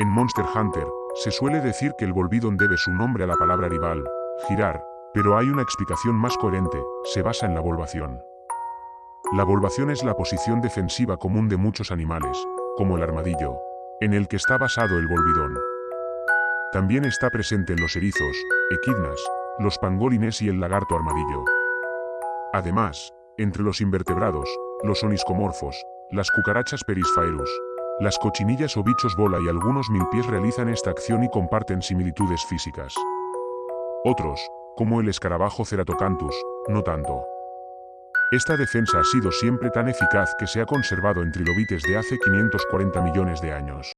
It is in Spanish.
En Monster Hunter, se suele decir que el Volvidon debe su nombre a la palabra rival, girar, pero hay una explicación más coherente, se basa en la volvación. La volvación es la posición defensiva común de muchos animales, como el armadillo, en el que está basado el volvidón. También está presente en los erizos, equidnas, los pangolines y el lagarto armadillo. Además, entre los invertebrados, los oniscomorfos, las cucarachas perisfaerus, las cochinillas o bichos bola y algunos milpies realizan esta acción y comparten similitudes físicas. Otros, como el escarabajo Ceratocanthus, no tanto. Esta defensa ha sido siempre tan eficaz que se ha conservado en trilobites de hace 540 millones de años.